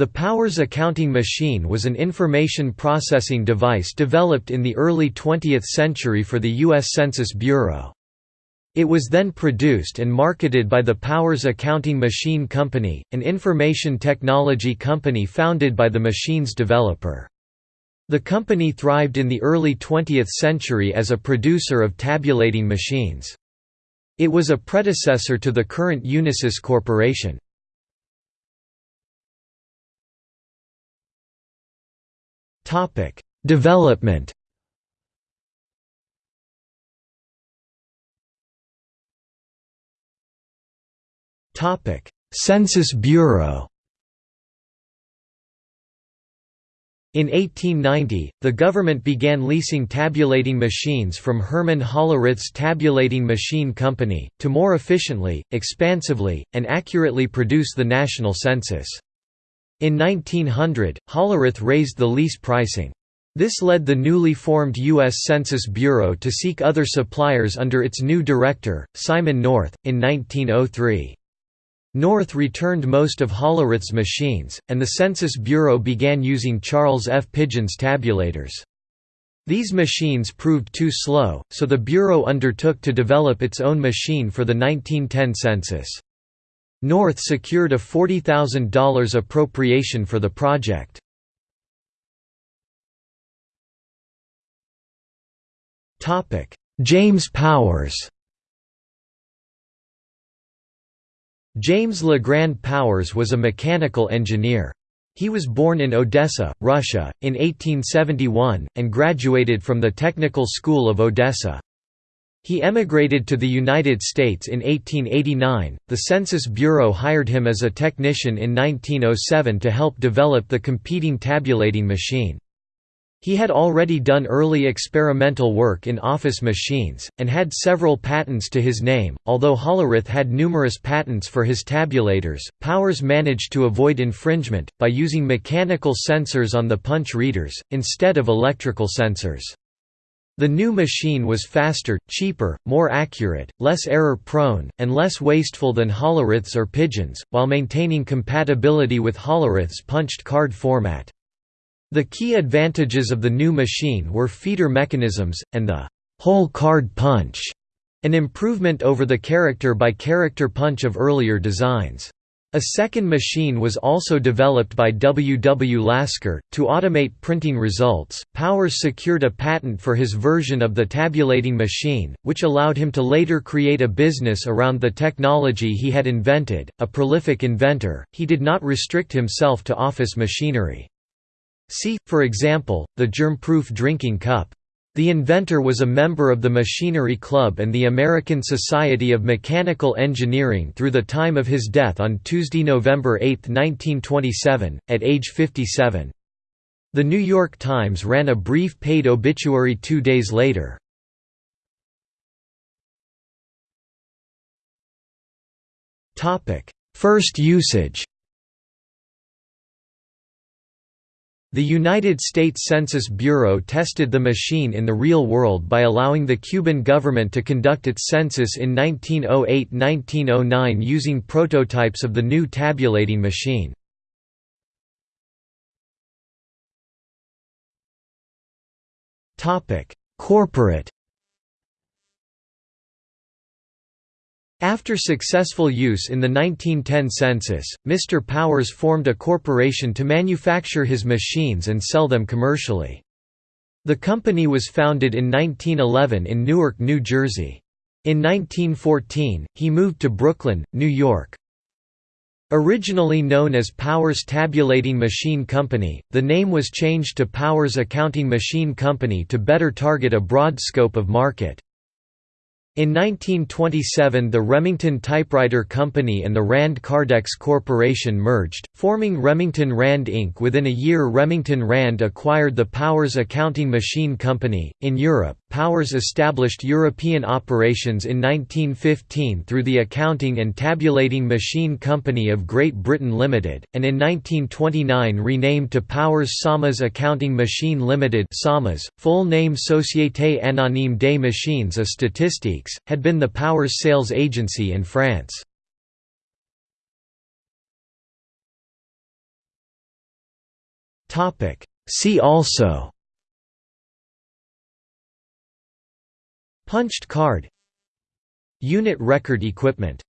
The Powers accounting machine was an information processing device developed in the early 20th century for the U.S. Census Bureau. It was then produced and marketed by the Powers Accounting Machine Company, an information technology company founded by the machine's developer. The company thrived in the early 20th century as a producer of tabulating machines. It was a predecessor to the current Unisys Corporation. Development Topic: Census Bureau In 1890, the government began leasing tabulating machines from Herman Hollerith's Tabulating Machine Company, to more efficiently, expansively, and accurately produce the national census. In 1900, Hollerith raised the lease pricing. This led the newly formed U.S. Census Bureau to seek other suppliers under its new director, Simon North, in 1903. North returned most of Hollerith's machines, and the Census Bureau began using Charles F. Pidgeon's tabulators. These machines proved too slow, so the Bureau undertook to develop its own machine for the 1910 census. North secured a $40,000 appropriation for the project. James Powers James LeGrand Powers was a mechanical engineer. He was born in Odessa, Russia, in 1871, and graduated from the Technical School of Odessa. He emigrated to the United States in 1889. The Census Bureau hired him as a technician in 1907 to help develop the competing tabulating machine. He had already done early experimental work in office machines, and had several patents to his name. Although Hollerith had numerous patents for his tabulators, Powers managed to avoid infringement, by using mechanical sensors on the punch readers, instead of electrical sensors. The new machine was faster, cheaper, more accurate, less error-prone, and less wasteful than Hollerith's or Pidgeon's, while maintaining compatibility with Hollerith's punched card format. The key advantages of the new machine were feeder mechanisms, and the whole card punch, an improvement over the character-by-character -character punch of earlier designs. A second machine was also developed by W. W. Lasker, to automate printing results. Powers secured a patent for his version of the tabulating machine, which allowed him to later create a business around the technology he had invented. A prolific inventor, he did not restrict himself to office machinery. See, for example, the germ-proof drinking cup. The inventor was a member of the Machinery Club and the American Society of Mechanical Engineering through the time of his death on Tuesday, November 8, 1927, at age 57. The New York Times ran a brief paid obituary two days later. First usage The United States Census Bureau tested the machine in the real world by allowing the Cuban government to conduct its census in 1908–1909 using prototypes of the new tabulating machine. Corporate After successful use in the 1910 census, Mr. Powers formed a corporation to manufacture his machines and sell them commercially. The company was founded in 1911 in Newark, New Jersey. In 1914, he moved to Brooklyn, New York. Originally known as Powers Tabulating Machine Company, the name was changed to Powers Accounting Machine Company to better target a broad scope of market. In 1927 the Remington Typewriter Company and the Rand Kardex Corporation merged, forming Remington Rand Inc. Within a year Remington Rand acquired the Powers Accounting Machine Company. In Europe, Powers established European operations in 1915 through the Accounting and Tabulating Machine Company of Great Britain Limited, and in 1929 renamed to Powers Samas Accounting Machine Limited Samas, full name Société Anonyme des Machines et Statistiques, had been the Powers sales agency in France. See also Punched card. Unit record equipment